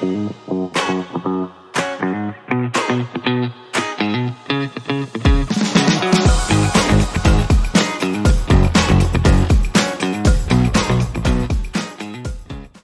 Bye.